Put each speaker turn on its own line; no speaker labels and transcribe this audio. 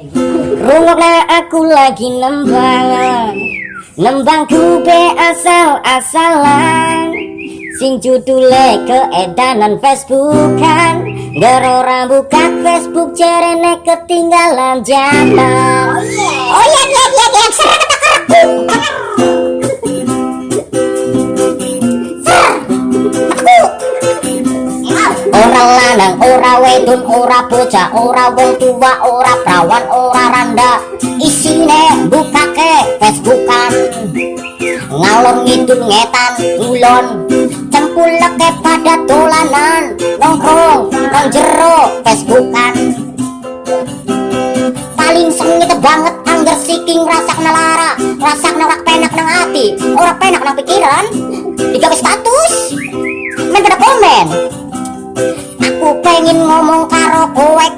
Rungokna aku lagi nembang Nembang be asal-asalan. Sing judule keedanan Facebookan. Gerora buka Facebook cerene ketinggalan zaman Ora lanang, ora wedon, ora bocah, ora wong tua, ora prawan, ora randa. Isine bukake Facebookan. Ngalor ngidul ngetan ngulon. Cempuleke pada dolanan Nongkrong nang jero Facebookan. Paling sengit banget anggar siking rasak nalara Rasak narak penak nang hati. Ora penak nang pikiran Digawe status. Men pada komen pengen ngomong karo dolan